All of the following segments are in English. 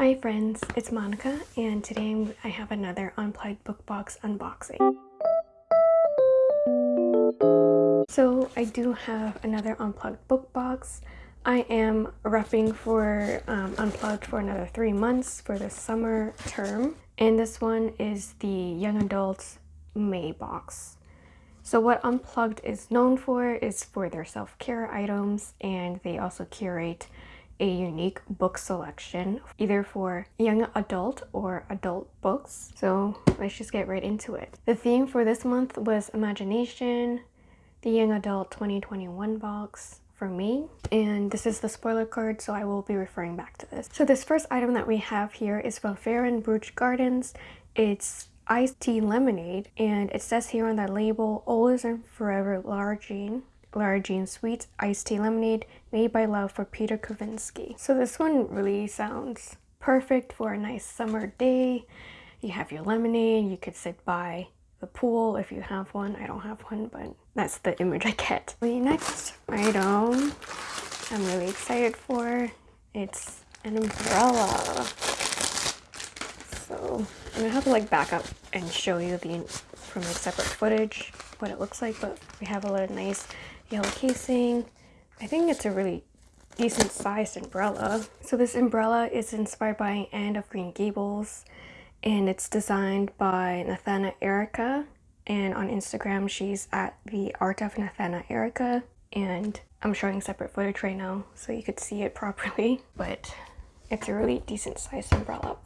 Hi friends, it's Monica and today I have another Unplugged book box unboxing. So I do have another Unplugged book box. I am repping for um, Unplugged for another three months for the summer term and this one is the Young Adults May box. So what Unplugged is known for is for their self-care items and they also curate a unique book selection either for young adult or adult books. So let's just get right into it. The theme for this month was imagination, the young adult 2021 box for me and this is the spoiler card so I will be referring back to this. So this first item that we have here is from Fair and Bruges Gardens. It's iced tea lemonade and it says here on the label always and forever Lara Jean Sweet Iced Tea Lemonade made by love for Peter Kavinsky. So this one really sounds perfect for a nice summer day. You have your lemonade, you could sit by the pool if you have one. I don't have one, but that's the image I get. The next item I'm really excited for, it's an umbrella. So I'm gonna have to like back up and show you the from like separate footage what it looks like, but we have a lot of nice yellow casing. I think it's a really decent sized umbrella. So this umbrella is inspired by Anne of Green Gables and it's designed by Nathana Erica and on Instagram she's at the art of Nathana Erica and I'm showing separate footage right now so you could see it properly but it's a really decent sized umbrella.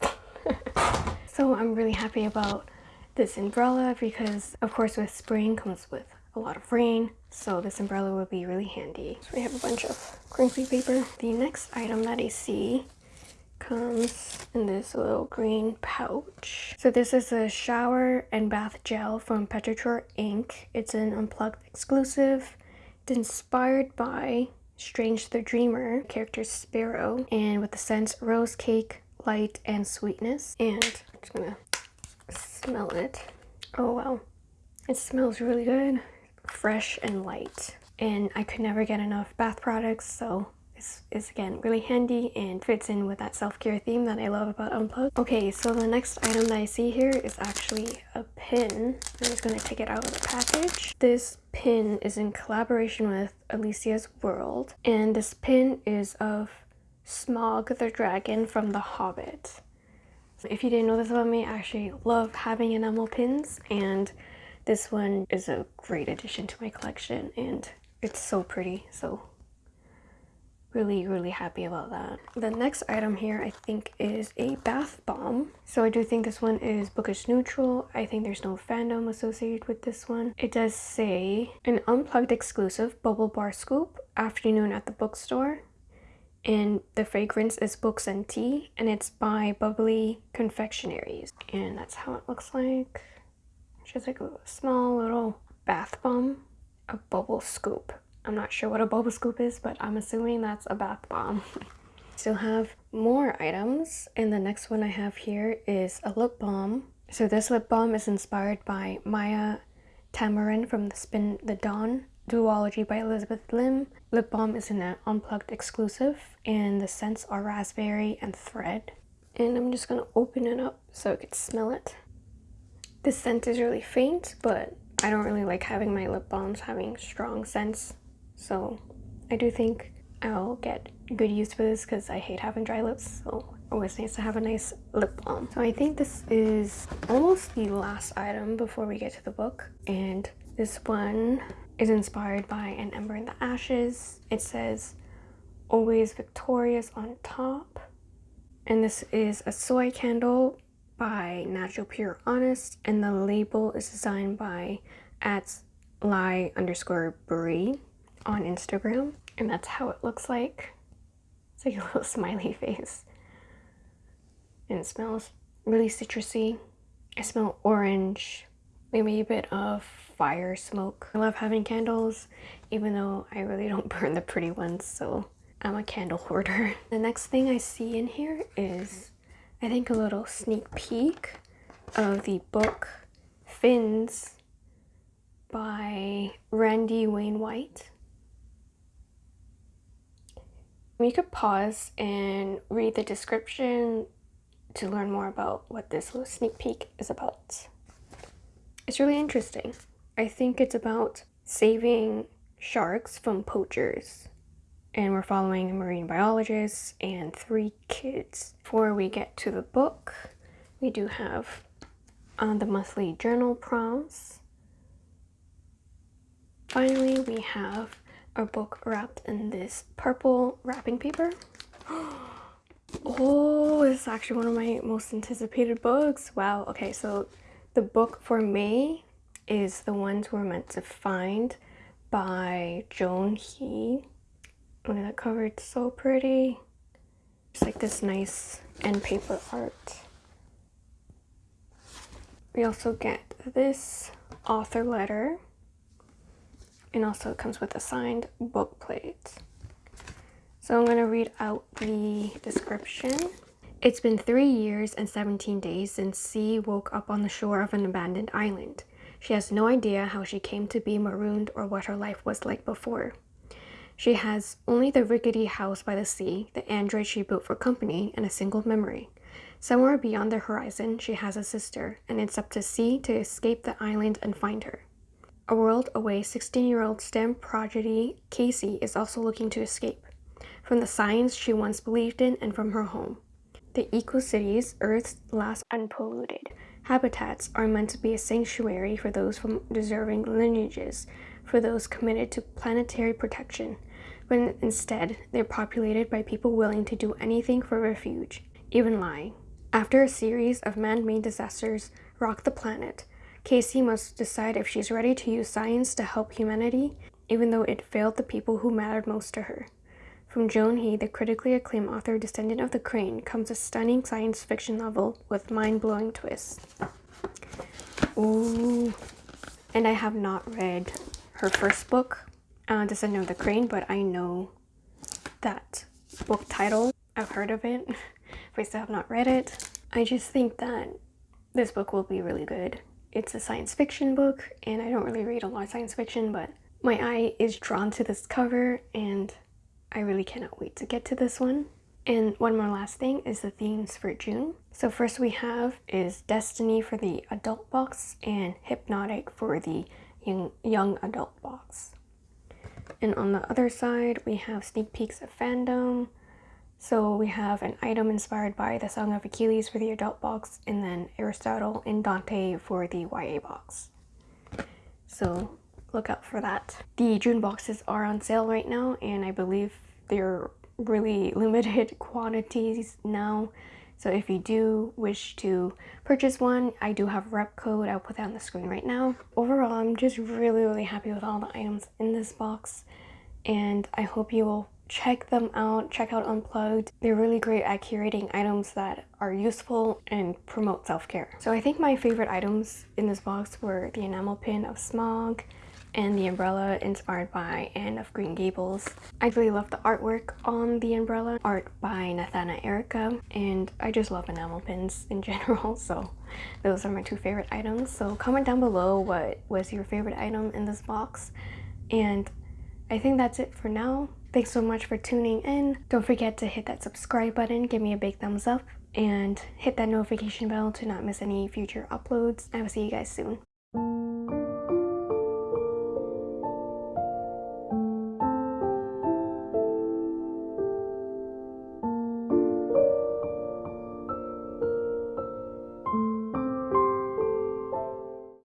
so I'm really happy about this umbrella because of course with spring comes with a lot of rain so this umbrella will be really handy. So we have a bunch of crinkly paper. The next item that I see comes in this little green pouch. So this is a shower and bath gel from Petrichor Inc. It's an unplugged exclusive. It's inspired by Strange the Dreamer, character Sparrow, and with the scents rose cake, light, and sweetness. And I'm just gonna smell it. Oh wow, it smells really good fresh and light and I could never get enough bath products so this is again really handy and fits in with that self-care theme that I love about Unplugged. Okay, so the next item that I see here is actually a pin. I'm just going to take it out of the package. This pin is in collaboration with Alicia's World and this pin is of Smaug the dragon from The Hobbit. If you didn't know this about me, I actually love having enamel pins and this one is a great addition to my collection and it's so pretty, so really, really happy about that. The next item here I think is a bath bomb. So I do think this one is bookish neutral. I think there's no fandom associated with this one. It does say an unplugged exclusive bubble bar scoop afternoon at the bookstore and the fragrance is books and tea and it's by bubbly confectionaries and that's how it looks like just like a small little bath bomb, a bubble scoop. I'm not sure what a bubble scoop is, but I'm assuming that's a bath bomb. Still have more items, and the next one I have here is a lip balm. So this lip balm is inspired by Maia Tamarin from the Spin the Dawn duology by Elizabeth Lim. Lip balm is an unplugged exclusive, and the scents are raspberry and thread. And I'm just gonna open it up so I could smell it. This scent is really faint, but I don't really like having my lip balms having strong scents. So I do think I'll get good use for this because I hate having dry lips. So always nice to have a nice lip balm. So I think this is almost the last item before we get to the book. And this one is inspired by An Ember in the Ashes. It says, always victorious on top. And this is a soy candle by Natural Pure Honest and the label is designed by at lie underscore brie on Instagram and that's how it looks like. It's like a little smiley face. And it smells really citrusy. I smell orange, maybe a bit of fire smoke. I love having candles even though I really don't burn the pretty ones so I'm a candle hoarder. The next thing I see in here is I think a little sneak peek of the book Fins by Randy Wayne White. You could pause and read the description to learn more about what this little sneak peek is about. It's really interesting. I think it's about saving sharks from poachers. And we're following a marine biologist and three kids. Before we get to the book, we do have uh, the monthly journal prompts. Finally, we have our book wrapped in this purple wrapping paper. Oh, this is actually one of my most anticipated books. Wow. Okay, so the book for May is The Ones We're Meant to Find by Joan He. Look at that cover, it's so pretty. It's like this nice end paper art. We also get this author letter and also it comes with a signed book plate. So I'm going to read out the description. It's been three years and 17 days since Cee woke up on the shore of an abandoned island. She has no idea how she came to be marooned or what her life was like before. She has only the rickety house by the sea, the android she built for company, and a single memory. Somewhere beyond the horizon, she has a sister, and it's up to Cee to escape the island and find her. A world away, 16-year-old STEM prodigy Kasey is also looking to escape from the science she once believed in and from her home. The eco-cities, Earth's last unpolluted habitats, are meant to be a sanctuary for those from deserving lineages, for those committed to planetary protection, but instead they're populated by people willing to do anything for refuge, even lying. After a series of man-made disasters rock the planet, Kasey must decide if she's ready to use science to help humanity, even though it failed the people who mattered most to her. From Joan He, the critically acclaimed author Descendant of the Crane, comes a stunning science fiction novel with mind-blowing twists. Ooh. And I have not read her first book, uh, Descendant of the Crane, but I know that book title. I've heard of it, but I still have not read it. I just think that this book will be really good. It's a science fiction book, and I don't really read a lot of science fiction, but my eye is drawn to this cover, and I really cannot wait to get to this one. And one more last thing is the themes for June. So first we have is Destiny for the adult box and Hypnotic for the young, young adult box. And on the other side, we have sneak peeks of fandom. So we have an item inspired by the Song of Achilles for the adult box and then Aristotle and Dante for the YA box. So look out for that. The June boxes are on sale right now and I believe they're really limited quantities now. So if you do wish to purchase one, I do have rep code. I'll put that on the screen right now. Overall, I'm just really, really happy with all the items in this box. And I hope you will check them out. Check out Unplugged. They're really great at curating items that are useful and promote self-care. So I think my favorite items in this box were the enamel pin of Smaug, and the umbrella inspired by Anne of Green Gables. I really love the artwork on the umbrella, art by Nathana Erica, and I just love enamel pins in general, so those are my two favorite items. So comment down below what was your favorite item in this box, and I think that's it for now. Thanks so much for tuning in. Don't forget to hit that subscribe button, give me a big thumbs up, and hit that notification bell to not miss any future uploads. I will see you guys soon.